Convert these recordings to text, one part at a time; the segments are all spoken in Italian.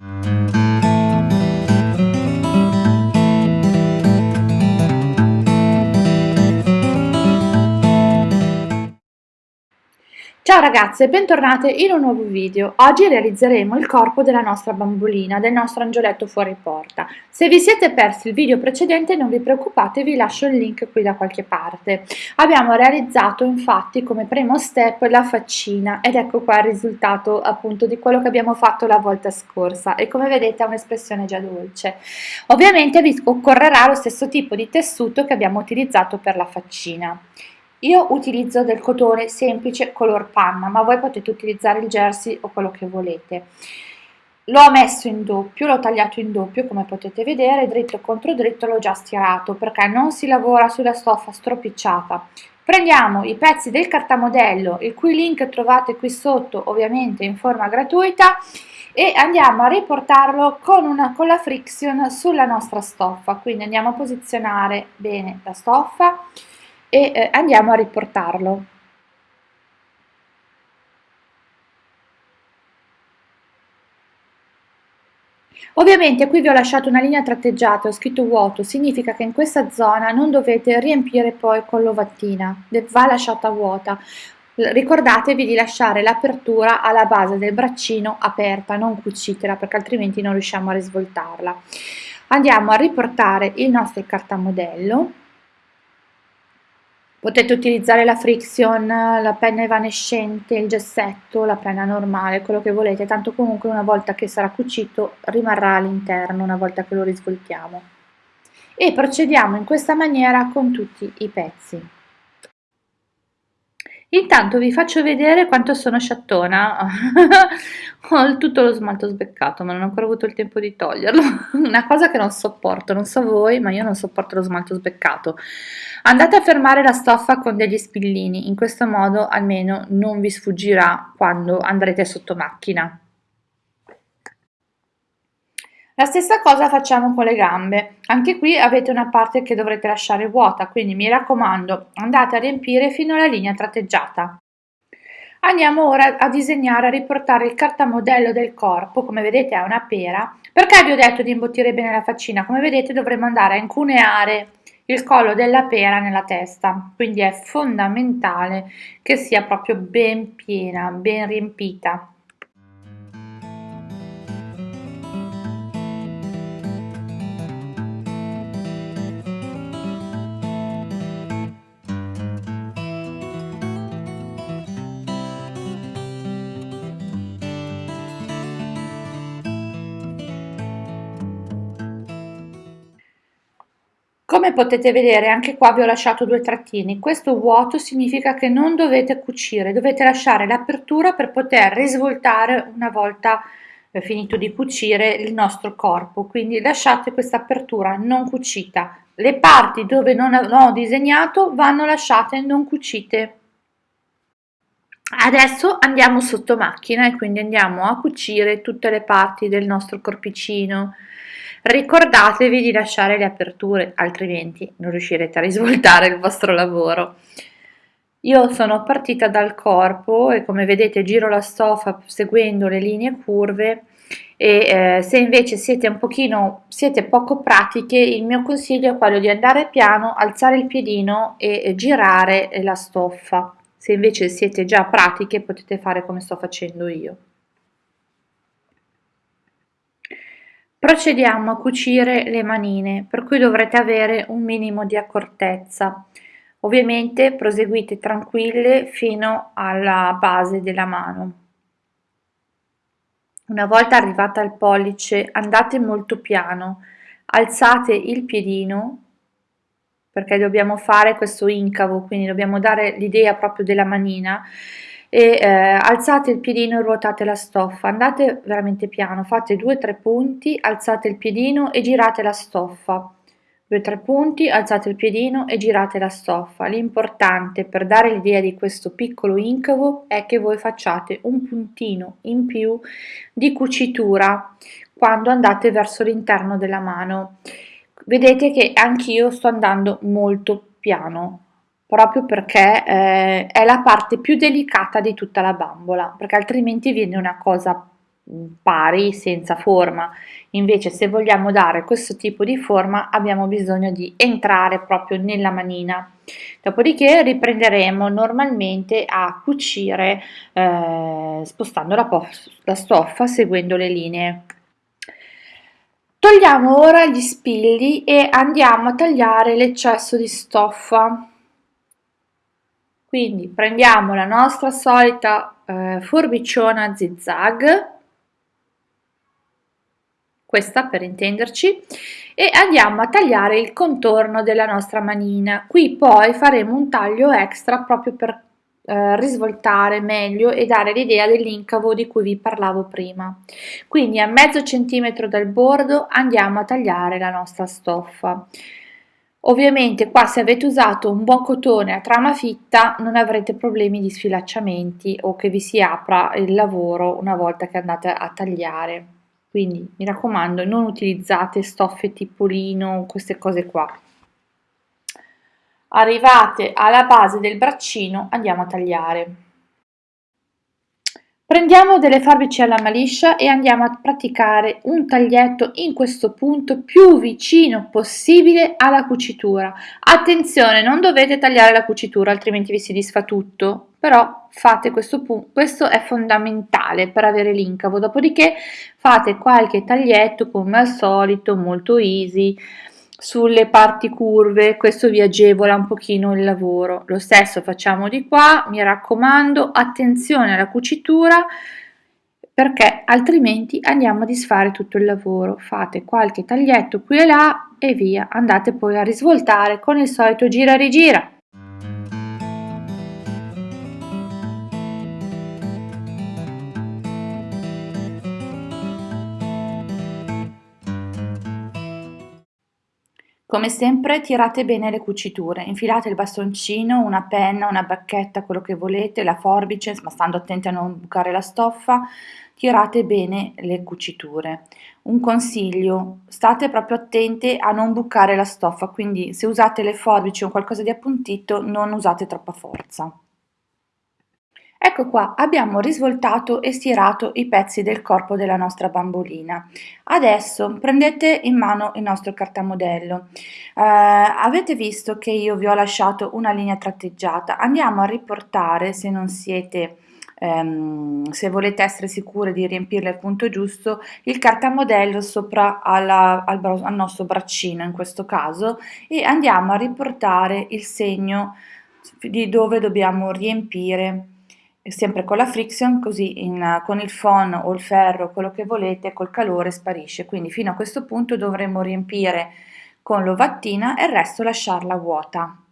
Música Ciao ragazze, bentornate in un nuovo video. Oggi realizzeremo il corpo della nostra bambolina, del nostro angioletto fuori porta. Se vi siete persi il video precedente non vi preoccupate, vi lascio il link qui da qualche parte. Abbiamo realizzato infatti come primo step la faccina ed ecco qua il risultato appunto di quello che abbiamo fatto la volta scorsa e come vedete ha un'espressione già dolce. Ovviamente vi occorrerà lo stesso tipo di tessuto che abbiamo utilizzato per la faccina. Io utilizzo del cotone semplice color panna, ma voi potete utilizzare il jersey o quello che volete. L'ho messo in doppio, l'ho tagliato in doppio come potete vedere, dritto contro dritto l'ho già stirato perché non si lavora sulla stoffa stropicciata. Prendiamo i pezzi del cartamodello, il cui link trovate qui sotto ovviamente in forma gratuita e andiamo a riportarlo con, una, con la friction sulla nostra stoffa, quindi andiamo a posizionare bene la stoffa e eh, andiamo a riportarlo. Ovviamente qui vi ho lasciato una linea tratteggiata, ho scritto vuoto, significa che in questa zona non dovete riempire poi con l'ovattina, va lasciata vuota. Ricordatevi di lasciare l'apertura alla base del braccino aperta, non cucitela perché altrimenti non riusciamo a risvoltarla. Andiamo a riportare il nostro cartamodello Potete utilizzare la friction, la penna evanescente, il gessetto, la penna normale, quello che volete, tanto comunque una volta che sarà cucito rimarrà all'interno una volta che lo risvoltiamo. E procediamo in questa maniera con tutti i pezzi. Intanto vi faccio vedere quanto sono sciattona, ho tutto lo smalto sbeccato ma non ho ancora avuto il tempo di toglierlo, una cosa che non sopporto, non so voi ma io non sopporto lo smalto sbeccato. Andate a fermare la stoffa con degli spillini, in questo modo almeno non vi sfuggirà quando andrete sotto macchina. La stessa cosa facciamo con le gambe, anche qui avete una parte che dovrete lasciare vuota, quindi mi raccomando andate a riempire fino alla linea tratteggiata. Andiamo ora a disegnare, a riportare il cartamodello del corpo, come vedete è una pera. Perché vi ho detto di imbottire bene la faccina? Come vedete dovremo andare a incuneare il collo della pera nella testa, quindi è fondamentale che sia proprio ben piena, ben riempita. Come potete vedere anche qua vi ho lasciato due trattini, questo vuoto significa che non dovete cucire, dovete lasciare l'apertura per poter risvoltare una volta eh, finito di cucire il nostro corpo, quindi lasciate questa apertura non cucita. Le parti dove non ho disegnato vanno lasciate non cucite. Adesso andiamo sotto macchina e quindi andiamo a cucire tutte le parti del nostro corpicino ricordatevi di lasciare le aperture altrimenti non riuscirete a risvoltare il vostro lavoro. Io sono partita dal corpo e come vedete giro la stoffa seguendo le linee curve e eh, se invece siete un pochino siete poco pratiche il mio consiglio è quello di andare piano alzare il piedino e, e girare la stoffa. Se invece siete già pratiche potete fare come sto facendo io Procediamo a cucire le manine, per cui dovrete avere un minimo di accortezza. Ovviamente proseguite tranquille fino alla base della mano. Una volta arrivata al pollice andate molto piano, alzate il piedino perché dobbiamo fare questo incavo, quindi dobbiamo dare l'idea proprio della manina e eh, alzate il piedino e ruotate la stoffa, andate veramente piano, fate 2-3 punti, alzate il piedino e girate la stoffa, 2-3 punti, alzate il piedino e girate la stoffa. L'importante per dare l'idea di questo piccolo incavo è che voi facciate un puntino in più di cucitura quando andate verso l'interno della mano. Vedete che anch'io sto andando molto piano, proprio perché eh, è la parte più delicata di tutta la bambola, perché altrimenti viene una cosa pari senza forma. Invece se vogliamo dare questo tipo di forma abbiamo bisogno di entrare proprio nella manina. Dopodiché riprenderemo normalmente a cucire eh, spostando la, la stoffa seguendo le linee. Togliamo ora gli spilli e andiamo a tagliare l'eccesso di stoffa quindi prendiamo la nostra solita eh, forbiciona zigzag questa per intenderci, e andiamo a tagliare il contorno della nostra manina. Qui poi faremo un taglio extra proprio per eh, risvoltare meglio e dare l'idea dell'incavo di cui vi parlavo prima. Quindi a mezzo centimetro dal bordo andiamo a tagliare la nostra stoffa. Ovviamente qua se avete usato un buon cotone a trama fitta non avrete problemi di sfilacciamenti o che vi si apra il lavoro una volta che andate a tagliare. Quindi mi raccomando non utilizzate stoffe tipo lino queste cose qua. Arrivate alla base del braccino andiamo a tagliare Prendiamo delle forbici alla maliscia e andiamo a praticare un taglietto in questo punto più vicino possibile alla cucitura. Attenzione, non dovete tagliare la cucitura altrimenti vi si disfa tutto, però fate questo punto, questo è fondamentale per avere l'incavo, dopodiché fate qualche taglietto come al solito, molto easy, sulle parti curve, questo vi agevola un pochino il lavoro. Lo stesso facciamo di qua, mi raccomando, attenzione alla cucitura perché altrimenti andiamo a disfare tutto il lavoro. Fate qualche taglietto qui e là e via, andate poi a risvoltare con il solito gira rigira. Come sempre tirate bene le cuciture, infilate il bastoncino, una penna, una bacchetta, quello che volete, la forbice, ma stando attenti a non bucare la stoffa, tirate bene le cuciture. Un consiglio, state proprio attenti a non bucare la stoffa, quindi se usate le forbici o qualcosa di appuntito non usate troppa forza. Ecco qua, abbiamo risvoltato e stirato i pezzi del corpo della nostra bambolina. Adesso prendete in mano il nostro cartamodello. Eh, avete visto che io vi ho lasciato una linea tratteggiata. Andiamo a riportare, se non siete... Um, se volete essere sicure di riempirle al punto giusto, il cartamodello sopra alla, al, al, nostro braccino in questo caso e andiamo a riportare il segno di dove dobbiamo riempire sempre con la friction, così in, con il phon o il ferro, quello che volete, col calore sparisce. Quindi fino a questo punto dovremo riempire con l'ovattina e il resto lasciarla vuota.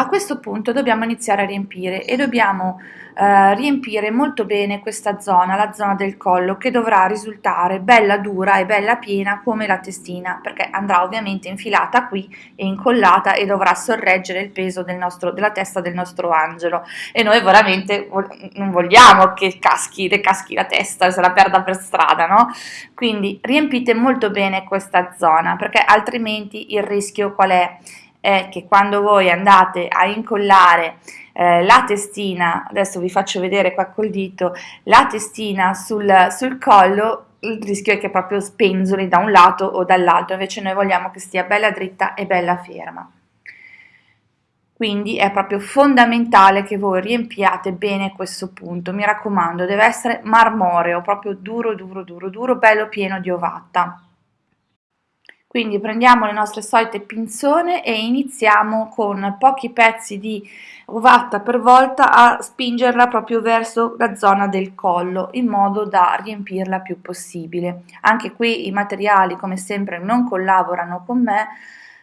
A questo punto dobbiamo iniziare a riempire e dobbiamo eh, riempire molto bene questa zona, la zona del collo, che dovrà risultare bella dura e bella piena come la testina, perché andrà ovviamente infilata qui e incollata e dovrà sorreggere il peso del nostro, della testa del nostro angelo. E noi veramente non vogliamo che caschi, le caschi la testa se la perda per strada, no? Quindi riempite molto bene questa zona, perché altrimenti il rischio qual è? È che quando voi andate a incollare eh, la testina, adesso vi faccio vedere qua col dito, la testina sul, sul collo, il rischio è che proprio spenzoli da un lato o dall'altro, invece noi vogliamo che stia bella dritta e bella ferma. Quindi è proprio fondamentale che voi riempiate bene questo punto, mi raccomando, deve essere marmoreo, proprio duro, duro, duro, duro, bello pieno di ovatta. Quindi prendiamo le nostre solite pinzone e iniziamo con pochi pezzi di ovatta per volta a spingerla proprio verso la zona del collo in modo da riempirla più possibile. Anche qui i materiali come sempre non collaborano con me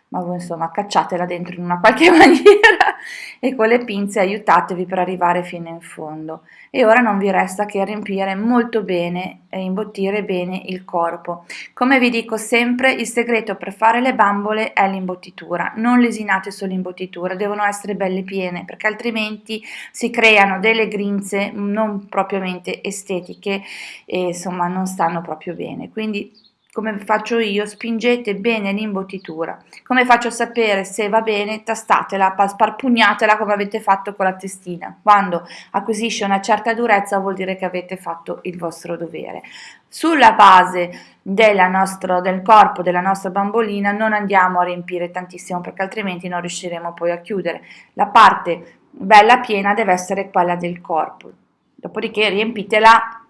ma voi insomma cacciatela dentro in una qualche maniera e con le pinze aiutatevi per arrivare fino in fondo. E ora non vi resta che riempire molto bene e imbottire bene il corpo. Come vi dico sempre il segreto per fare le bambole è l'imbottitura. Non lesinate sull'imbottitura devono essere belle piene perché altrimenti si creano delle grinze non propriamente estetiche e insomma non stanno proprio bene. Quindi come faccio io, spingete bene l'imbottitura. Come faccio a sapere se va bene? Tastatela, sparpugnatela come avete fatto con la testina. Quando acquisisce una certa durezza vuol dire che avete fatto il vostro dovere. Sulla base nostro, del corpo della nostra bambolina non andiamo a riempire tantissimo perché altrimenti non riusciremo poi a chiudere. La parte bella piena deve essere quella del corpo. Dopodiché riempitela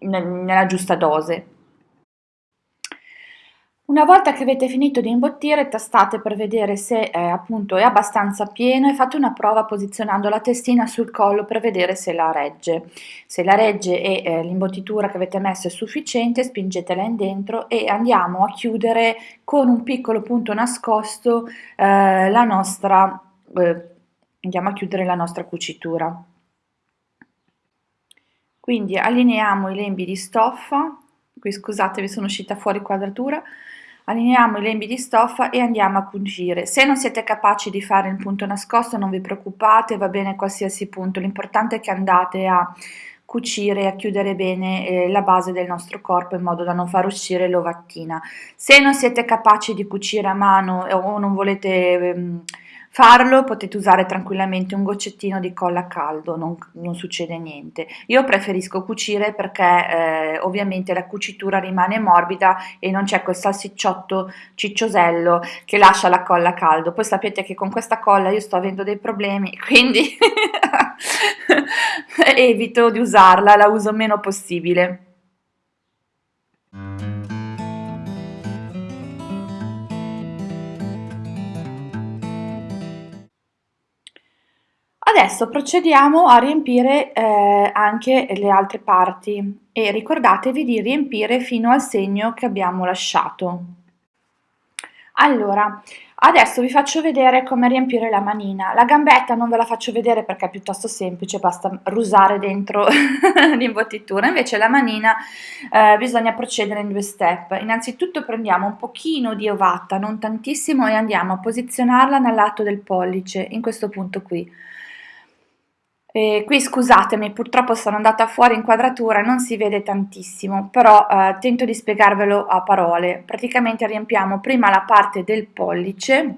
nella giusta dose. Una volta che avete finito di imbottire, tastate per vedere se eh, appunto è abbastanza pieno e fate una prova posizionando la testina sul collo per vedere se la regge. Se la regge e eh, l'imbottitura che avete messo è sufficiente, spingetela in dentro e andiamo a chiudere con un piccolo punto nascosto eh, la nostra, eh, andiamo a chiudere la nostra cucitura. Quindi allineiamo i lembi di stoffa, qui scusate vi sono uscita fuori quadratura, Allineiamo i lembi di stoffa e andiamo a cucire. Se non siete capaci di fare il punto nascosto non vi preoccupate, va bene qualsiasi punto, l'importante è che andate a cucire e a chiudere bene eh, la base del nostro corpo in modo da non far uscire l'ovattina. Se non siete capaci di cucire a mano o non volete... Ehm, farlo potete usare tranquillamente un goccettino di colla a caldo, non, non succede niente. Io preferisco cucire perché eh, ovviamente la cucitura rimane morbida e non c'è quel salsicciotto cicciosello che lascia la colla a caldo. Poi sapete che con questa colla io sto avendo dei problemi, quindi evito di usarla, la uso meno possibile. Adesso procediamo a riempire eh, anche le altre parti e ricordatevi di riempire fino al segno che abbiamo lasciato. Allora, adesso vi faccio vedere come riempire la manina. La gambetta non ve la faccio vedere perché è piuttosto semplice, basta rusare dentro l'imbottitura. Invece la manina eh, bisogna procedere in due step. Innanzitutto prendiamo un pochino di ovata, non tantissimo, e andiamo a posizionarla nel lato del pollice, in questo punto qui. E qui scusatemi, purtroppo sono andata fuori inquadratura, non si vede tantissimo, però eh, tento di spiegarvelo a parole. Praticamente riempiamo prima la parte del pollice,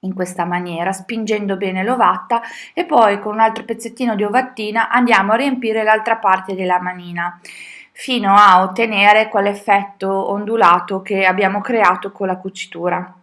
in questa maniera, spingendo bene l'ovatta e poi con un altro pezzettino di ovattina andiamo a riempire l'altra parte della manina fino a ottenere quell'effetto ondulato che abbiamo creato con la cucitura.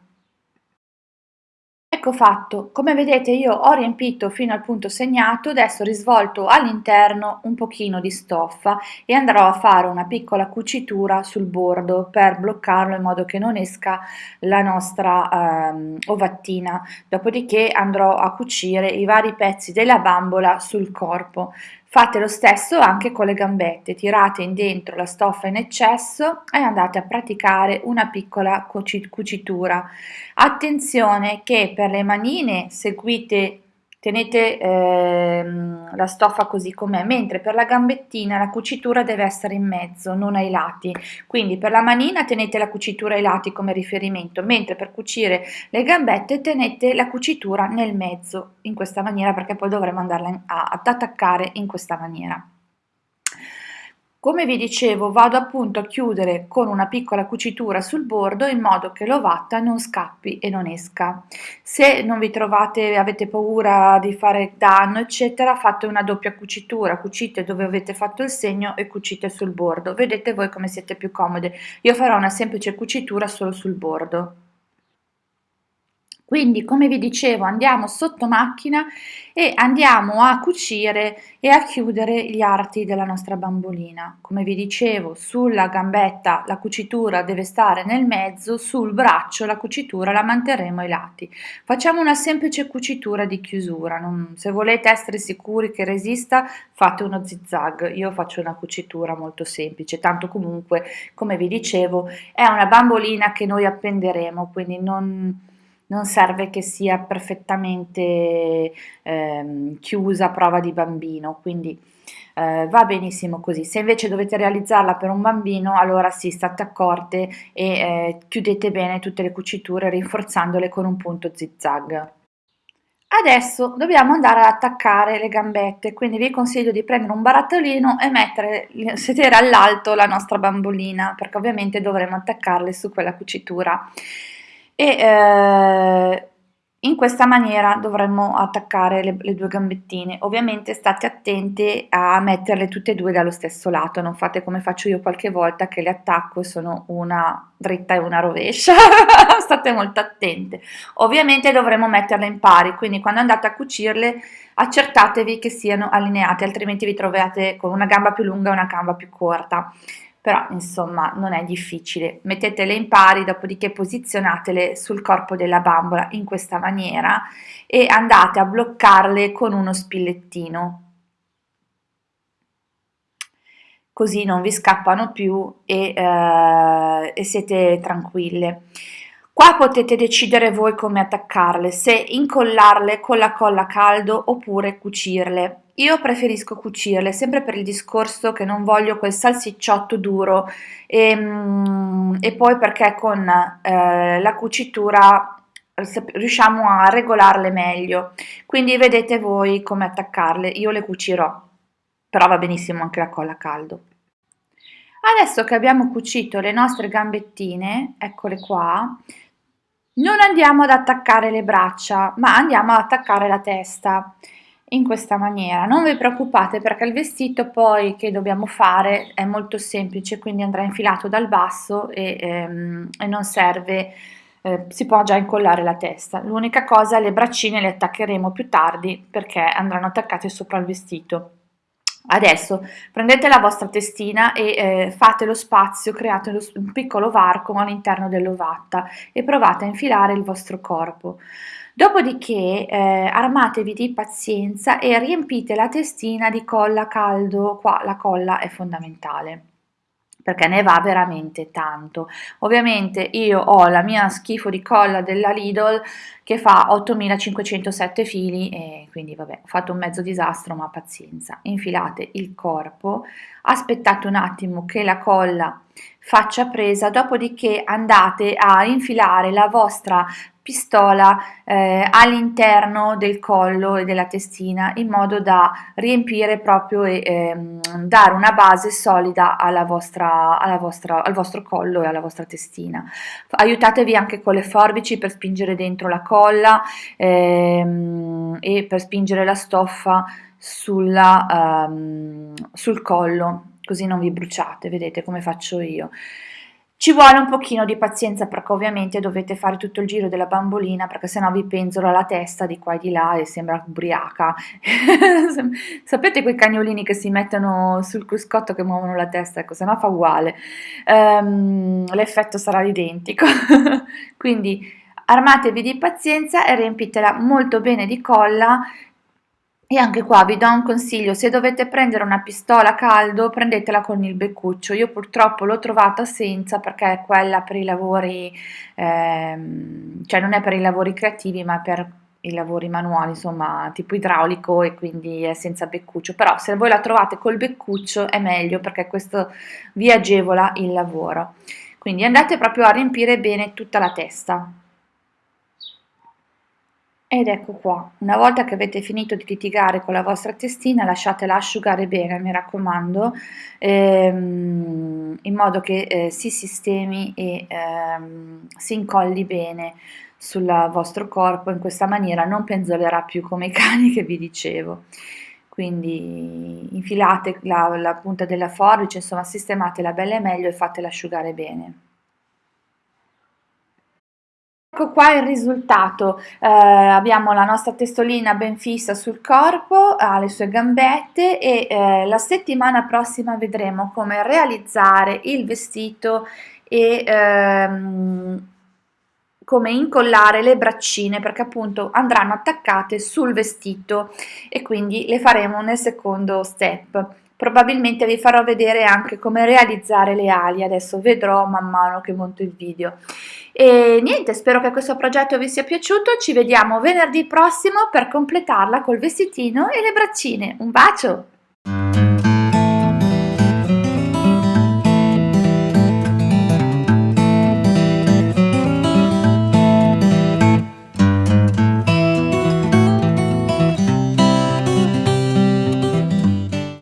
Ecco fatto, come vedete io ho riempito fino al punto segnato, adesso risvolto all'interno un pochino di stoffa e andrò a fare una piccola cucitura sul bordo per bloccarlo in modo che non esca la nostra ehm, ovattina, dopodiché andrò a cucire i vari pezzi della bambola sul corpo. Fate lo stesso anche con le gambette, tirate in dentro la stoffa in eccesso e andate a praticare una piccola cucitura. Attenzione che per le manine seguite tenete ehm, la stoffa così com'è, mentre per la gambettina la cucitura deve essere in mezzo, non ai lati. Quindi per la manina tenete la cucitura ai lati come riferimento, mentre per cucire le gambette tenete la cucitura nel mezzo, in questa maniera, perché poi dovremo andarla ad attaccare in questa maniera. Come vi dicevo vado appunto a chiudere con una piccola cucitura sul bordo in modo che l'ovatta non scappi e non esca. Se non vi trovate, avete paura di fare danno eccetera, fate una doppia cucitura, cucite dove avete fatto il segno e cucite sul bordo. Vedete voi come siete più comode. Io farò una semplice cucitura solo sul bordo. Quindi, come vi dicevo, andiamo sotto macchina e andiamo a cucire e a chiudere gli arti della nostra bambolina. Come vi dicevo, sulla gambetta la cucitura deve stare nel mezzo, sul braccio la cucitura la manterremo ai lati. Facciamo una semplice cucitura di chiusura. Non, se volete essere sicuri che resista, fate uno zigzag. Io faccio una cucitura molto semplice, tanto comunque, come vi dicevo, è una bambolina che noi appenderemo, quindi non non serve che sia perfettamente eh, chiusa a prova di bambino, quindi eh, va benissimo così. Se invece dovete realizzarla per un bambino, allora sì, state accorte e eh, chiudete bene tutte le cuciture rinforzandole con un punto zigzag. Adesso dobbiamo andare ad attaccare le gambette, quindi vi consiglio di prendere un barattolino e mettere, sedere all'alto la nostra bambolina, perché ovviamente dovremo attaccarle su quella cucitura. E eh, in questa maniera dovremmo attaccare le, le, due gambettine. Ovviamente state attenti a metterle tutte e due dallo stesso lato, non fate come faccio io qualche volta che le attacco e sono una dritta e una rovescia. state molto attente. Ovviamente dovremo metterle in pari, quindi quando andate a cucirle accertatevi che siano allineate, altrimenti vi trovate con una gamba più lunga e una gamba più corta però insomma non è difficile. Mettetele in pari, dopodiché posizionatele sul corpo della bambola in questa maniera e andate a bloccarle con uno spillettino. Così non vi scappano più e, eh, e siete tranquille. Qua potete decidere voi come attaccarle, se incollarle con la colla a caldo oppure cucirle. Io preferisco cucirle, sempre per il discorso che non voglio quel salsicciotto duro e, mm, e poi perché con eh, la cucitura riusciamo a regolarle meglio. Quindi vedete voi come attaccarle, io le cucirò, però va benissimo anche la colla a caldo. Adesso che abbiamo cucito le nostre gambettine, eccole qua, non andiamo ad attaccare le braccia, ma andiamo ad attaccare la testa in questa maniera. Non vi preoccupate perché il vestito poi che dobbiamo fare è molto semplice, quindi andrà infilato dal basso e, ehm, e non serve, eh, si può già incollare la testa. L'unica cosa, le braccine le attaccheremo più tardi perché andranno attaccate sopra il vestito. Adesso prendete la vostra testina e eh, fate lo spazio, create un piccolo varco all'interno dell'ovatta e provate a infilare il vostro corpo. Dopodiché eh, armatevi di pazienza e riempite la testina di colla caldo, qua la colla è fondamentale perché ne va veramente tanto. Ovviamente io ho la mia schifo di colla della Lidl che fa 8507 fili e quindi vabbè ho fatto un mezzo disastro ma pazienza. Infilate il corpo, aspettate un attimo che la colla faccia presa, dopodiché andate a infilare la vostra pistola eh, all'interno del collo e della testina in modo da riempire proprio e ehm, dare una base solida alla vostra, alla vostra, al vostro collo e alla vostra testina. Aiutatevi anche con le forbici per spingere dentro la colla ehm, e per spingere la stoffa sulla, um, sul collo così non vi bruciate, vedete come faccio io. Ci vuole un pochino di pazienza perché ovviamente dovete fare tutto il giro della bambolina perché sennò vi penzola la testa di qua e di là e sembra ubriaca. Sapete quei cagnolini che si mettono sul cruscotto che muovono la testa? Ecco, sennò fa uguale. Um, l'effetto sarà identico. Quindi armatevi di pazienza e riempitela molto bene di colla e anche qua vi do un consiglio, se dovete prendere una pistola a caldo prendetela con il beccuccio, io purtroppo l'ho trovata senza perché è quella per i lavori, ehm, cioè non è per i lavori creativi ma per i lavori manuali, insomma tipo idraulico e quindi è senza beccuccio, però se voi la trovate col beccuccio è meglio perché questo vi agevola il lavoro. Quindi andate proprio a riempire bene tutta la testa. Ed ecco qua, una volta che avete finito di litigare con la vostra testina lasciatela asciugare bene, mi raccomando, ehm, in modo che eh, si sistemi e ehm, si incolli bene sul vostro corpo, in questa maniera non penzolerà più come i cani che vi dicevo. Quindi infilate la, la punta della forbice, insomma sistematela bella e meglio e fatela asciugare bene. Ecco qua il risultato, eh, abbiamo la nostra testolina ben fissa sul corpo, ha le sue gambette e eh, la settimana prossima vedremo come realizzare il vestito e ehm, come incollare le braccine perché appunto andranno attaccate sul vestito e quindi le faremo nel secondo step. Probabilmente vi farò vedere anche come realizzare le ali. Adesso vedrò man mano che monto il video e niente spero che questo progetto vi sia piaciuto. Ci vediamo venerdì prossimo per completarla col vestitino e le braccine. Un bacio